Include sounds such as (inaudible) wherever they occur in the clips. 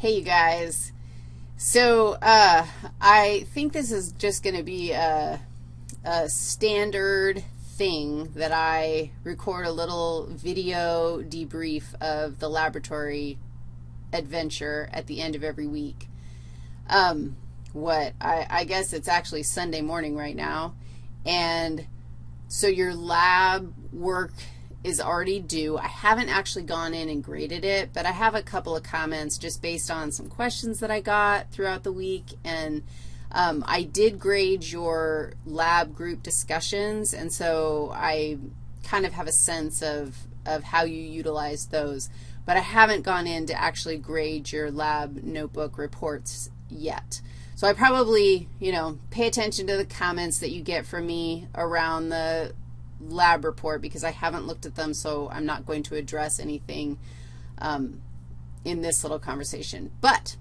Hey, you guys. So uh, I think this is just going to be a, a standard thing that I record a little video debrief of the laboratory adventure at the end of every week. Um, what, I, I guess it's actually Sunday morning right now, and so your lab work is already due. I haven't actually gone in and graded it, but I have a couple of comments just based on some questions that I got throughout the week, and um, I did grade your lab group discussions, and so I kind of have a sense of, of how you utilize those, but I haven't gone in to actually grade your lab notebook reports yet. So I probably, you know, pay attention to the comments that you get from me around the lab report because I haven't looked at them, so I'm not going to address anything um, in this little conversation. But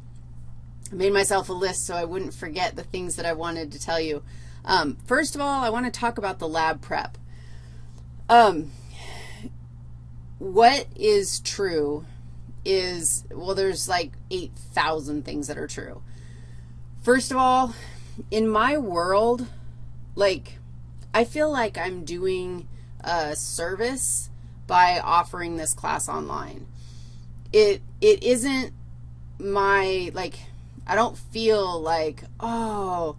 I made myself a list so I wouldn't forget the things that I wanted to tell you. Um, first of all, I want to talk about the lab prep. Um, what is true is, well, there's like 8,000 things that are true. First of all, in my world, like, I feel like I'm doing a service by offering this class online. It, it isn't my, like, I don't feel like, oh,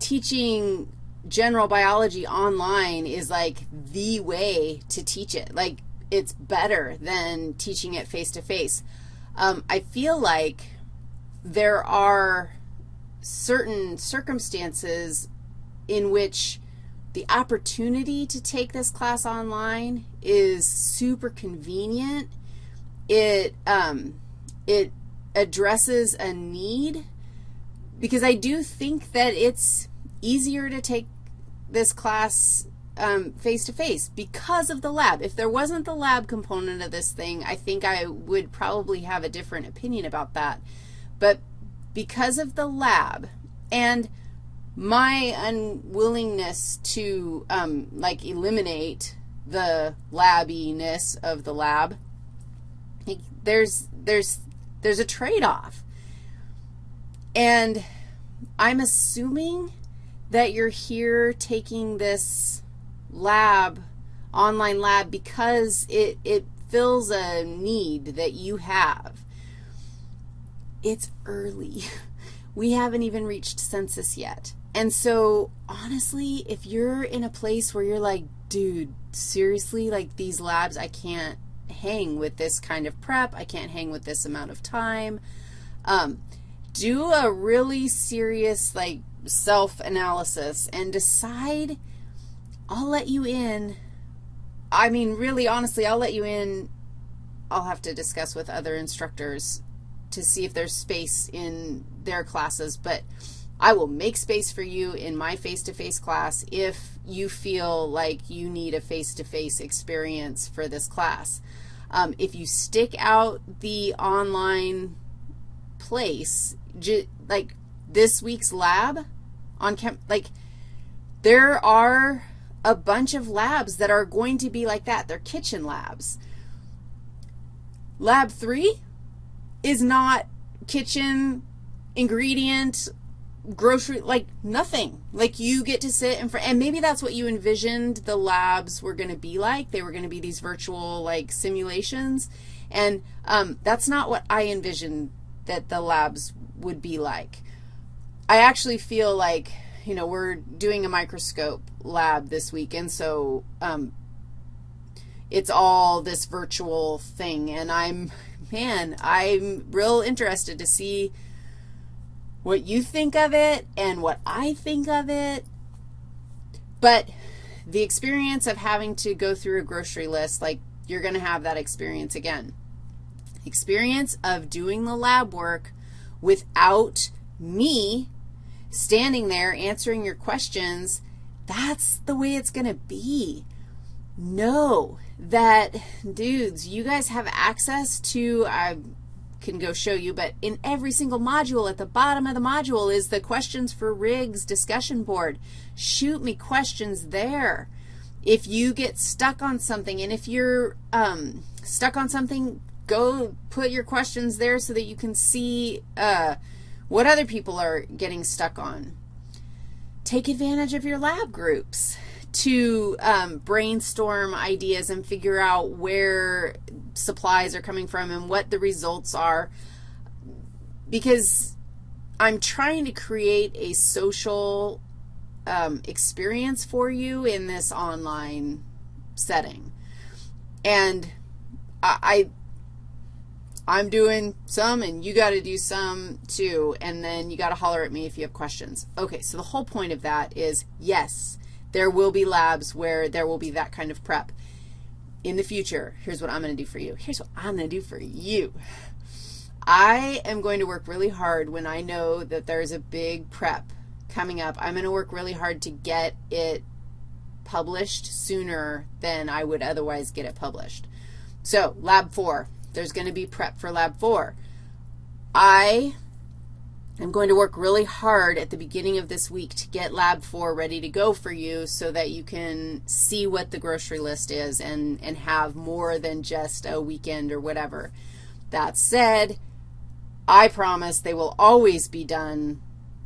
teaching general biology online is like the way to teach it. Like, it's better than teaching it face-to-face. -face. Um, I feel like there are certain circumstances in which the opportunity to take this class online is super convenient. It, um, it addresses a need because I do think that it's easier to take this class um, face-to-face -face because of the lab. If there wasn't the lab component of this thing, I think I would probably have a different opinion about that. But because of the lab and my unwillingness to, um, like, eliminate the labbiness of the lab, there's, there's, there's a trade-off. And I'm assuming that you're here taking this lab, online lab, because it, it fills a need that you have. It's early. (laughs) We haven't even reached census yet. And so, honestly, if you're in a place where you're like, dude, seriously, like these labs, I can't hang with this kind of prep. I can't hang with this amount of time. Um, do a really serious, like, self-analysis and decide, I'll let you in. I mean, really, honestly, I'll let you in. I'll have to discuss with other instructors to see if there's space in their classes, but I will make space for you in my face-to-face -face class if you feel like you need a face-to-face -face experience for this class. Um, if you stick out the online place, like this week's lab on chem, like there are a bunch of labs that are going to be like that. They're kitchen labs. Lab 3 is not kitchen ingredient grocery, like nothing. Like you get to sit and, and maybe that's what you envisioned the labs were going to be like. They were going to be these virtual like simulations. And um, that's not what I envisioned that the labs would be like. I actually feel like, you know, we're doing a microscope lab this week, and so um, it's all this virtual thing. And I'm, man, I'm real interested to see what you think of it and what I think of it. But the experience of having to go through a grocery list, like you're going to have that experience again. Experience of doing the lab work without me standing there answering your questions, that's the way it's going to be. Know that, dudes, you guys have access to, uh, can go show you, but in every single module, at the bottom of the module is the questions for rigs discussion board. Shoot me questions there. If you get stuck on something, and if you're um, stuck on something, go put your questions there so that you can see uh, what other people are getting stuck on. Take advantage of your lab groups to um, brainstorm ideas and figure out where supplies are coming from and what the results are because I'm trying to create a social um, experience for you in this online setting. And I, I'm doing some, and you got to do some too, and then you got to holler at me if you have questions. Okay, so the whole point of that is, yes, there will be labs where there will be that kind of prep. In the future, here's what I'm going to do for you. Here's what I'm going to do for you. I am going to work really hard when I know that there's a big prep coming up. I'm going to work really hard to get it published sooner than I would otherwise get it published. So, Lab 4, there's going to be prep for Lab 4. I am going to work really hard at the beginning of this week to get Lab 4 ready to go for you so that you can see what the grocery list is and, and have more than just a weekend or whatever. That said, I promise they will always be done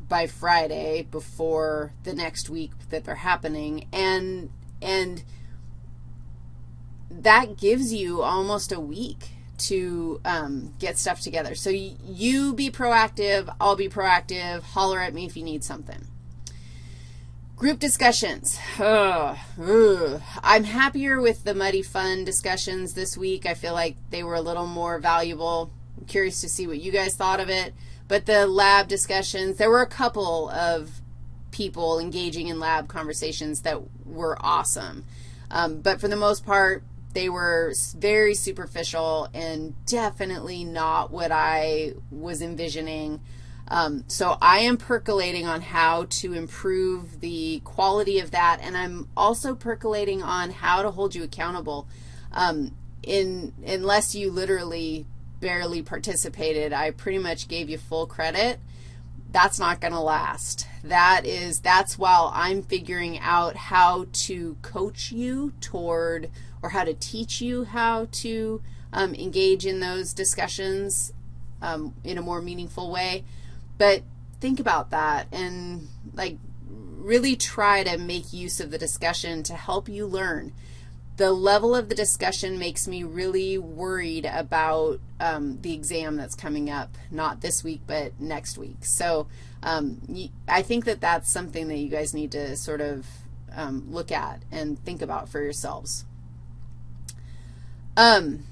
by Friday before the next week that they're happening, and, and that gives you almost a week to um, get stuff together. So you be proactive, I'll be proactive, holler at me if you need something. Group discussions. Ugh. I'm happier with the Muddy Fun discussions this week. I feel like they were a little more valuable. I'm curious to see what you guys thought of it. But the lab discussions, there were a couple of people engaging in lab conversations that were awesome. Um, but for the most part, they were very superficial and definitely not what I was envisioning. Um, so I am percolating on how to improve the quality of that, and I'm also percolating on how to hold you accountable. Um, in, unless you literally barely participated, I pretty much gave you full credit, that's not going to last. That is, that's while I'm figuring out how to coach you toward or how to teach you how to um, engage in those discussions um, in a more meaningful way. But think about that and, like, really try to make use of the discussion to help you learn the level of the discussion makes me really worried about um, the exam that's coming up, not this week, but next week. So um, I think that that's something that you guys need to sort of um, look at and think about for yourselves. Um,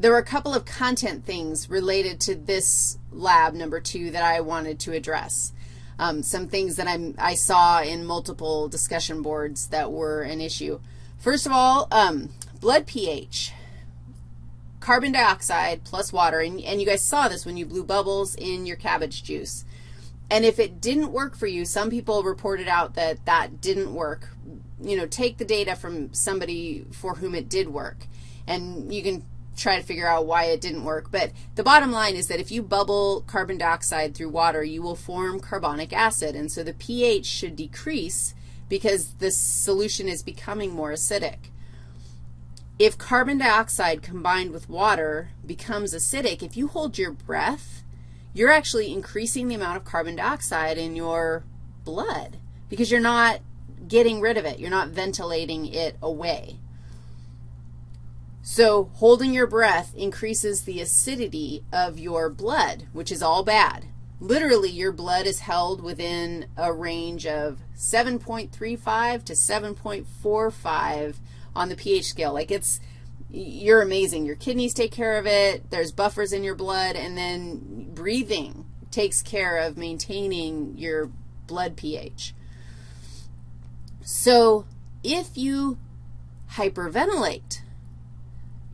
there were a couple of content things related to this lab, number two, that I wanted to address. Um, some things that I'm, I saw in multiple discussion boards that were an issue. First of all, um, blood pH, carbon dioxide plus water, and, and you guys saw this when you blew bubbles in your cabbage juice. And if it didn't work for you, some people reported out that that didn't work. You know, take the data from somebody for whom it did work, and you can try to figure out why it didn't work. But the bottom line is that if you bubble carbon dioxide through water, you will form carbonic acid, and so the pH should decrease because the solution is becoming more acidic. If carbon dioxide combined with water becomes acidic, if you hold your breath, you're actually increasing the amount of carbon dioxide in your blood because you're not getting rid of it. You're not ventilating it away. So holding your breath increases the acidity of your blood, which is all bad. Literally, your blood is held within a range of 7.35 to 7.45 on the pH scale. Like it's, you're amazing. Your kidneys take care of it. There's buffers in your blood, and then breathing takes care of maintaining your blood pH. So if you hyperventilate,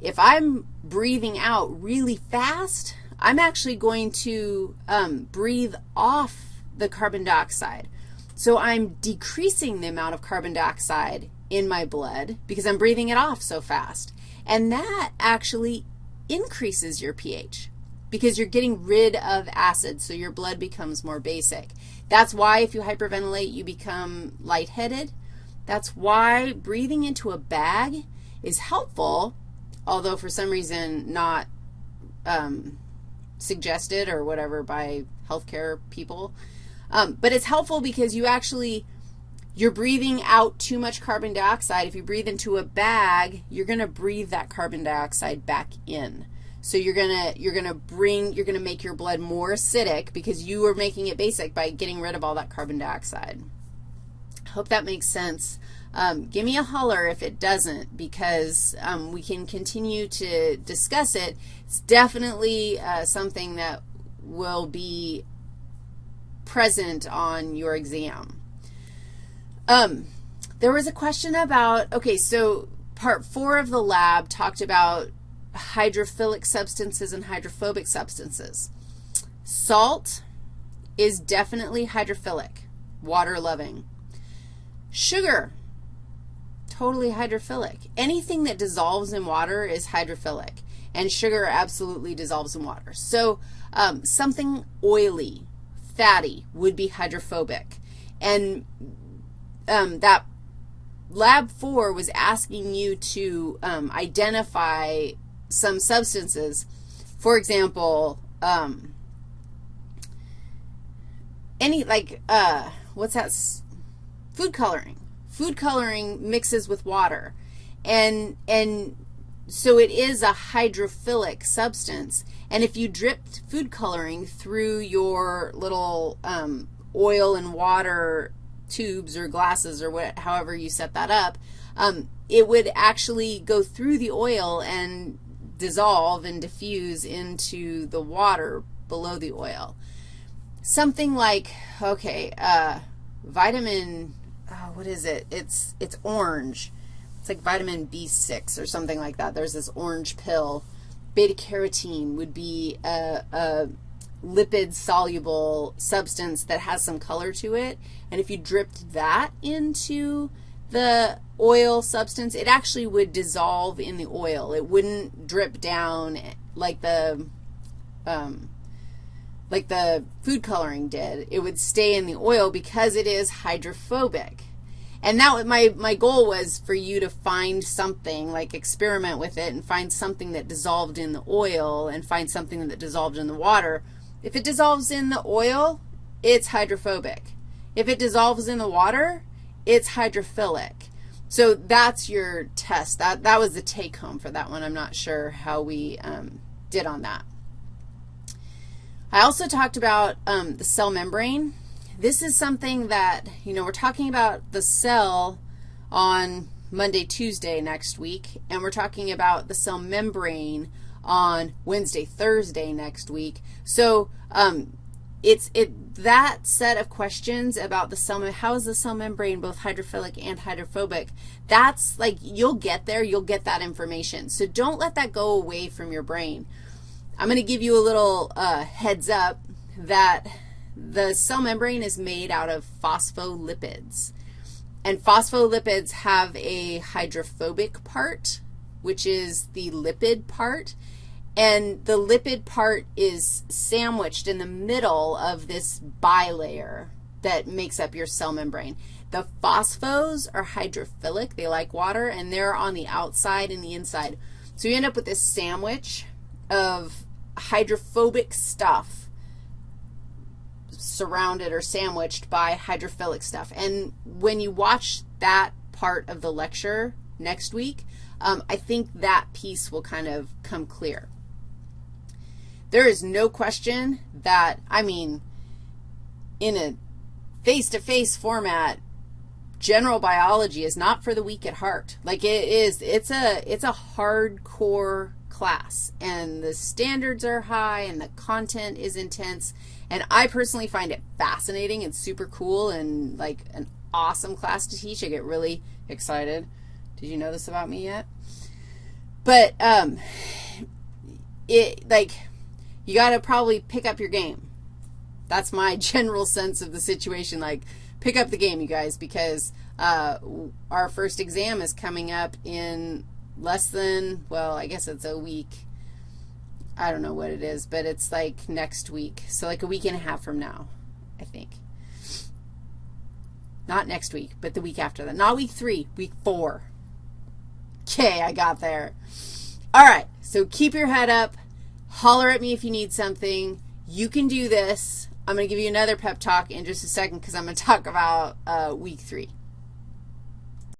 if I'm breathing out really fast, I'm actually going to um, breathe off the carbon dioxide. So I'm decreasing the amount of carbon dioxide in my blood because I'm breathing it off so fast. And that actually increases your pH because you're getting rid of acid, so your blood becomes more basic. That's why if you hyperventilate, you become lightheaded. That's why breathing into a bag is helpful, although for some reason not um, suggested or whatever by healthcare people. Um, but it's helpful because you actually, you're breathing out too much carbon dioxide. If you breathe into a bag, you're going to breathe that carbon dioxide back in. So you're going to, you're going to bring, you're going to make your blood more acidic because you are making it basic by getting rid of all that carbon dioxide. Hope that makes sense. Um, give me a holler if it doesn't because um, we can continue to discuss it. It's definitely uh, something that will be present on your exam. Um, there was a question about, okay, so part four of the lab talked about hydrophilic substances and hydrophobic substances. Salt is definitely hydrophilic, water-loving. Sugar, totally hydrophilic. Anything that dissolves in water is hydrophilic, and sugar absolutely dissolves in water. So um, something oily, fatty would be hydrophobic. And um, that lab four was asking you to um, identify some substances. For example, um, any, like, uh, what's that, food coloring. Food coloring mixes with water. And, and so it is a hydrophilic substance. And if you dripped food coloring through your little um, oil and water tubes or glasses or what, however you set that up, um, it would actually go through the oil and dissolve and diffuse into the water below the oil. Something like, okay, uh, vitamin, oh, what is it? It's, it's orange. It's like vitamin B6 or something like that. There's this orange pill. Beta-carotene would be a, a lipid-soluble substance that has some color to it. And if you dripped that into the oil substance, it actually would dissolve in the oil. It wouldn't drip down like the, um, like the food coloring did. It would stay in the oil because it is hydrophobic. And that my, my goal was for you to find something, like experiment with it and find something that dissolved in the oil and find something that dissolved in the water. If it dissolves in the oil, it's hydrophobic. If it dissolves in the water, it's hydrophilic. So that's your test. That, that was the take home for that one. I'm not sure how we um, did on that. I also talked about um, the cell membrane this is something that, you know, we're talking about the cell on Monday, Tuesday next week, and we're talking about the cell membrane on Wednesday, Thursday next week. So um, it's it that set of questions about the cell, how is the cell membrane both hydrophilic and hydrophobic, that's like you'll get there, you'll get that information. So don't let that go away from your brain. I'm going to give you a little uh, heads up that the cell membrane is made out of phospholipids. And phospholipids have a hydrophobic part, which is the lipid part. And the lipid part is sandwiched in the middle of this bilayer that makes up your cell membrane. The phosphos are hydrophilic. They like water, and they're on the outside and the inside. So you end up with this sandwich of hydrophobic stuff surrounded or sandwiched by hydrophilic stuff. And when you watch that part of the lecture next week, um, I think that piece will kind of come clear. There is no question that, I mean, in a face-to-face -face format, general biology is not for the weak at heart. Like it is, it's a, it's a hardcore class, and the standards are high, and the content is intense, and I personally find it fascinating and super cool and like an awesome class to teach. I get really excited. Did you know this about me yet? But um, it, like, you got to probably pick up your game. That's my (laughs) general sense of the situation. Like, pick up the game, you guys, because uh, our first exam is coming up in less than, well, I guess it's a week. I don't know what it is, but it's like next week. So like a week and a half from now, I think. Not next week, but the week after that. Not week three, week four. Okay, I got there. All right, so keep your head up. holler at me if you need something. You can do this. I'm going to give you another pep talk in just a second because I'm going to talk about uh, week three.